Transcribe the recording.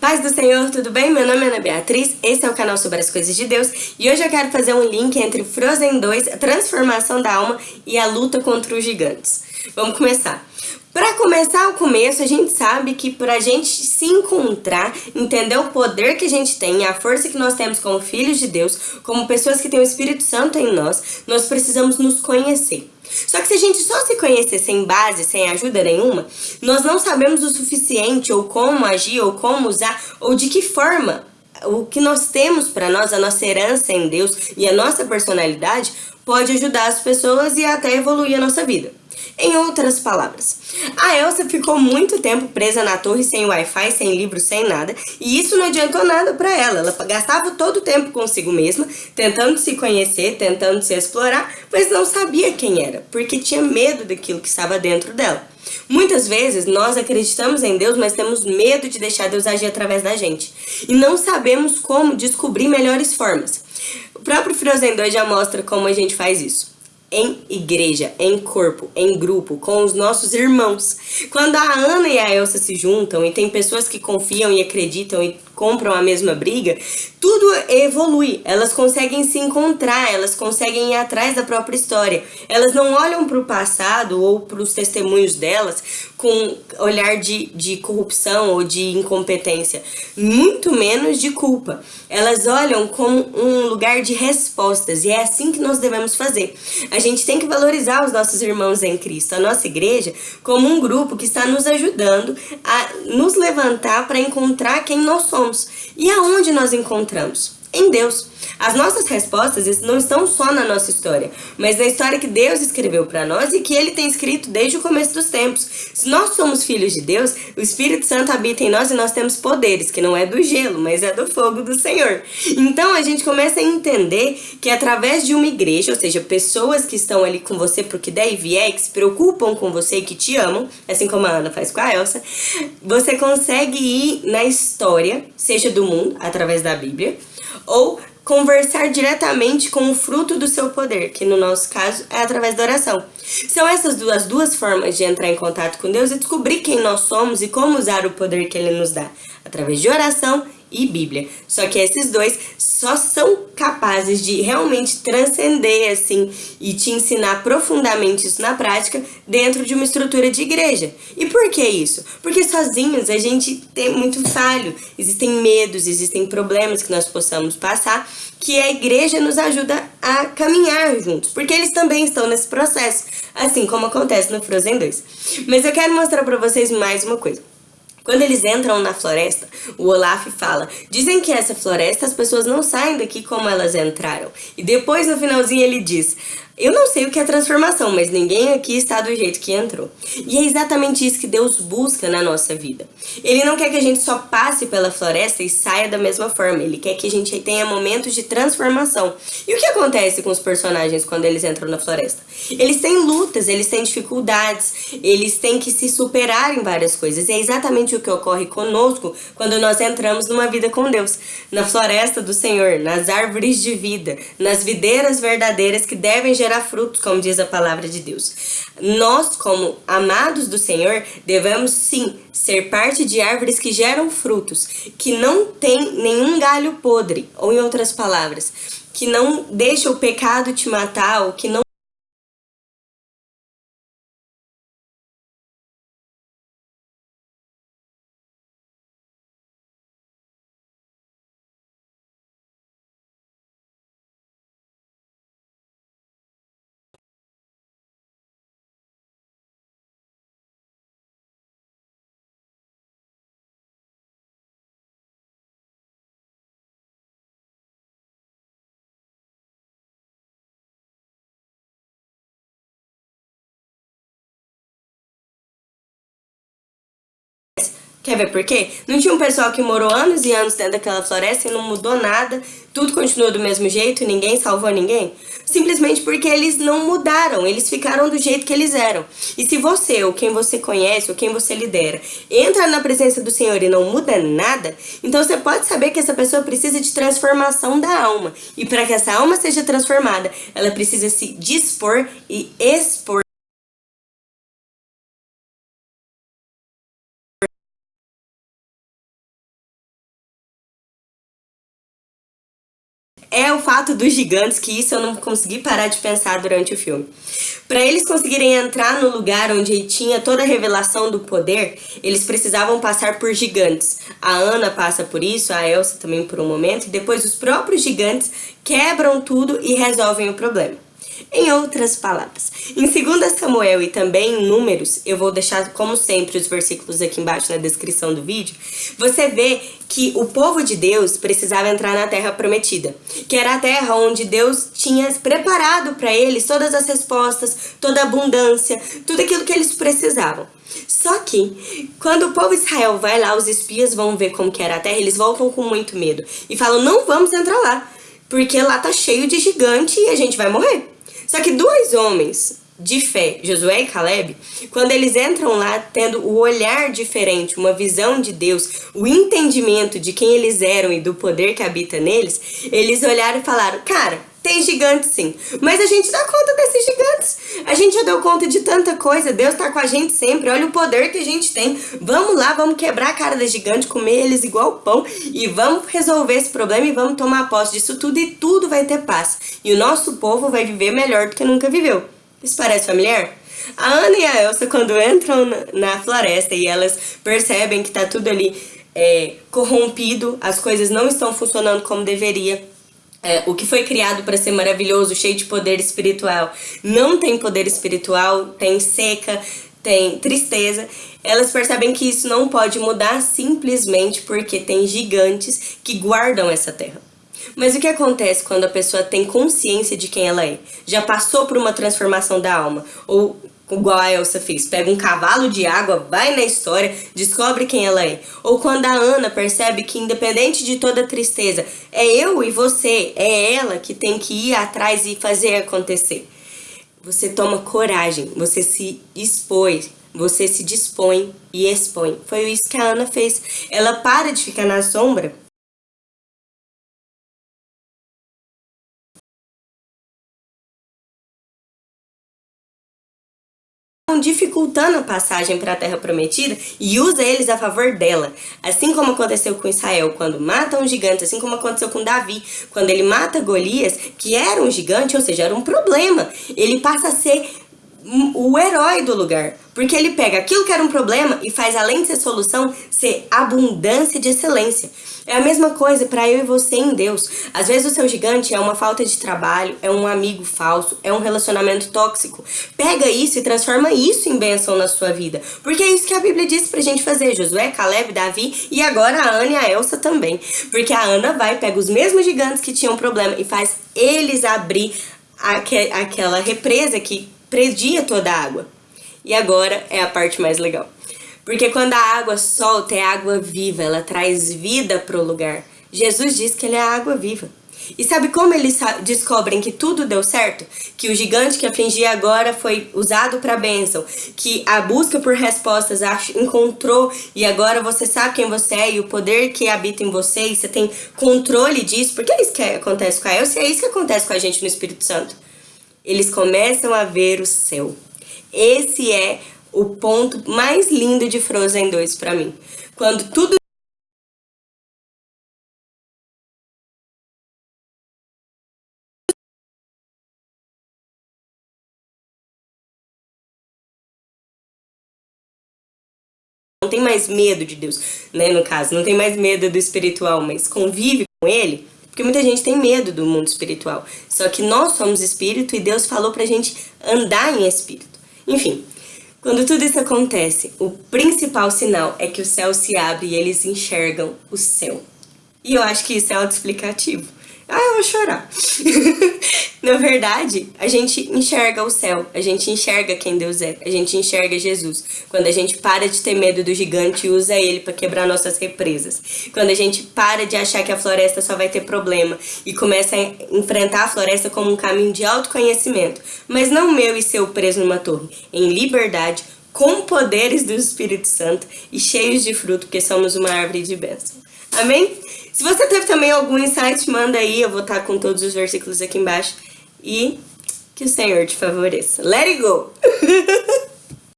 Paz do Senhor, tudo bem? Meu nome é Ana Beatriz, esse é o canal sobre as coisas de Deus e hoje eu quero fazer um link entre Frozen 2, a transformação da alma e a luta contra os gigantes. Vamos começar. Para começar o começo, a gente sabe que para a gente se encontrar, entender o poder que a gente tem, a força que nós temos como filhos de Deus, como pessoas que têm o Espírito Santo em nós, nós precisamos nos conhecer. Só que se a gente só se conhecer sem base, sem ajuda nenhuma, nós não sabemos o suficiente ou como agir, ou como usar, ou de que forma o que nós temos para nós, a nossa herança em Deus e a nossa personalidade pode ajudar as pessoas e até evoluir a nossa vida. Em outras palavras, a Elsa ficou muito tempo presa na torre sem Wi-Fi, sem livro, sem nada, e isso não adiantou nada para ela. Ela gastava todo o tempo consigo mesma, tentando se conhecer, tentando se explorar, mas não sabia quem era, porque tinha medo daquilo que estava dentro dela. Muitas vezes nós acreditamos em Deus, mas temos medo de deixar Deus agir através da gente. E não sabemos como descobrir melhores formas. O próprio Frozen 2 já mostra como a gente faz isso em igreja, em corpo, em grupo, com os nossos irmãos. Quando a Ana e a Elsa se juntam e tem pessoas que confiam e acreditam e compram a mesma briga, tudo evolui. Elas conseguem se encontrar, elas conseguem ir atrás da própria história. Elas não olham para o passado ou para os testemunhos delas com olhar de, de corrupção ou de incompetência, muito menos de culpa. Elas olham como um lugar de respostas e é assim que nós devemos fazer. A gente tem que valorizar os nossos irmãos em Cristo, a nossa igreja, como um grupo que está nos ajudando a nos levantar para encontrar quem nós somos e aonde nós encontramos? Em Deus. As nossas respostas não estão só na nossa história, mas na história que Deus escreveu para nós e que Ele tem escrito desde o começo dos tempos. Se nós somos filhos de Deus, o Espírito Santo habita em nós e nós temos poderes, que não é do gelo, mas é do fogo do Senhor. Então a gente começa a entender que através de uma igreja, ou seja, pessoas que estão ali com você pro que der e vier, que se preocupam com você e que te amam, assim como a Ana faz com a Elsa, você consegue ir na história, seja do mundo, através da Bíblia, ou conversar diretamente com o fruto do seu poder, que no nosso caso é através da oração. São essas duas, duas formas de entrar em contato com Deus e descobrir quem nós somos e como usar o poder que Ele nos dá, através de oração e Bíblia. Só que esses dois só são capazes de realmente transcender assim e te ensinar profundamente isso na prática dentro de uma estrutura de igreja. E por que isso? Porque sozinhos a gente tem muito falho, existem medos, existem problemas que nós possamos passar que a igreja nos ajuda a caminhar juntos, porque eles também estão nesse processo, assim como acontece no Frozen 2. Mas eu quero mostrar para vocês mais uma coisa. Quando eles entram na floresta, o Olaf fala, dizem que essa floresta as pessoas não saem daqui como elas entraram. E depois no finalzinho ele diz, eu não sei o que é transformação, mas ninguém aqui está do jeito que entrou. E é exatamente isso que Deus busca na nossa vida. Ele não quer que a gente só passe pela floresta e saia da mesma forma. Ele quer que a gente tenha momentos de transformação. E o que acontece com os personagens quando eles entram na floresta? Eles têm lutas, eles têm dificuldades, eles têm que se superar em várias coisas. E é exatamente o que ocorre conosco quando nós entramos numa vida com Deus. Na floresta do Senhor, nas árvores de vida, nas videiras verdadeiras que devem gerar frutos, como diz a palavra de Deus. Nós, como amados do Senhor, devemos sim ser parte de árvores que geram frutos, que não tem nenhum galho podre, ou em outras palavras, que não deixa o pecado te matar, ou que não Quer ver por quê? Não tinha um pessoal que morou anos e anos dentro daquela floresta e não mudou nada, tudo continuou do mesmo jeito, ninguém salvou ninguém? Simplesmente porque eles não mudaram, eles ficaram do jeito que eles eram. E se você, ou quem você conhece, ou quem você lidera, entra na presença do Senhor e não muda nada, então você pode saber que essa pessoa precisa de transformação da alma. E para que essa alma seja transformada, ela precisa se dispor e expor é o fato dos gigantes, que isso eu não consegui parar de pensar durante o filme. Para eles conseguirem entrar no lugar onde tinha toda a revelação do poder, eles precisavam passar por gigantes. A Ana passa por isso, a Elsa também por um momento, e depois os próprios gigantes quebram tudo e resolvem o problema. Em outras palavras, em 2 Samuel e também em Números, eu vou deixar como sempre os versículos aqui embaixo na descrição do vídeo, você vê que o povo de Deus precisava entrar na terra prometida, que era a terra onde Deus tinha preparado para eles todas as respostas, toda a abundância, tudo aquilo que eles precisavam. Só que, quando o povo de Israel vai lá, os espias vão ver como que era a terra, eles voltam com muito medo e falam, não vamos entrar lá, porque lá tá cheio de gigante e a gente vai morrer. Só que dois homens de fé, Josué e Caleb, quando eles entram lá tendo o olhar diferente, uma visão de Deus, o entendimento de quem eles eram e do poder que habita neles, eles olharam e falaram, cara, tem gigantes sim, mas a gente dá conta desses gigantes. A gente já deu conta de tanta coisa, Deus tá com a gente sempre, olha o poder que a gente tem. Vamos lá, vamos quebrar a cara dos gigantes, comer eles igual pão e vamos resolver esse problema e vamos tomar posse disso tudo e tudo vai ter paz. E o nosso povo vai viver melhor do que nunca viveu. Isso parece familiar? A Ana e a Elsa, quando entram na floresta e elas percebem que tá tudo ali é, corrompido, as coisas não estão funcionando como deveria, é, o que foi criado para ser maravilhoso, cheio de poder espiritual, não tem poder espiritual, tem seca, tem tristeza, elas percebem que isso não pode mudar simplesmente porque tem gigantes que guardam essa terra. Mas o que acontece quando a pessoa tem consciência de quem ela é? Já passou por uma transformação da alma? Ou igual a Elsa fez, pega um cavalo de água, vai na história, descobre quem ela é. Ou quando a Ana percebe que independente de toda tristeza, é eu e você, é ela que tem que ir atrás e fazer acontecer. Você toma coragem, você se expõe, você se dispõe e expõe. Foi isso que a Ana fez. Ela para de ficar na sombra dificultando a passagem para a Terra Prometida e usa eles a favor dela. Assim como aconteceu com Israel quando mata um gigante, assim como aconteceu com Davi, quando ele mata Golias, que era um gigante, ou seja, era um problema. Ele passa a ser o herói do lugar. Porque ele pega aquilo que era um problema e faz, além de ser solução, ser abundância de excelência. É a mesma coisa para eu e você em Deus. Às vezes o seu gigante é uma falta de trabalho, é um amigo falso, é um relacionamento tóxico. Pega isso e transforma isso em bênção na sua vida. Porque é isso que a Bíblia diz pra gente fazer. Josué, Caleb, Davi e agora a Ana e a Elsa também. Porque a Ana vai, pega os mesmos gigantes que tinham problema e faz eles abrir aquela represa que predia toda a água. E agora é a parte mais legal. Porque quando a água solta, é água viva, ela traz vida para o lugar. Jesus diz que ele é a água viva. E sabe como eles descobrem que tudo deu certo? Que o gigante que afligia agora foi usado para bênção, que a busca por respostas encontrou e agora você sabe quem você é e o poder que habita em você e você tem controle disso, porque é isso que acontece com a Elsa e é isso que acontece com a gente no Espírito Santo. Eles começam a ver o céu. Esse é o ponto mais lindo de Frozen 2 para mim. Quando tudo não tem mais medo de Deus, né, no caso, não tem mais medo do espiritual, mas convive com ele, porque muita gente tem medo do mundo espiritual. Só que nós somos espírito e Deus falou pra gente andar em espírito. Enfim, quando tudo isso acontece, o principal sinal é que o céu se abre e eles enxergam o céu. E eu acho que isso é autoexplicativo. Ah, eu vou chorar. Na verdade, a gente enxerga o céu, a gente enxerga quem Deus é, a gente enxerga Jesus. Quando a gente para de ter medo do gigante e usa ele para quebrar nossas represas. Quando a gente para de achar que a floresta só vai ter problema e começa a enfrentar a floresta como um caminho de autoconhecimento, mas não meu e seu preso numa torre, em liberdade, com poderes do Espírito Santo e cheios de fruto, porque somos uma árvore de bênção. Amém? Se você teve também algum insight, manda aí, eu vou estar com todos os versículos aqui embaixo. E que o Senhor te favoreça. Let it go!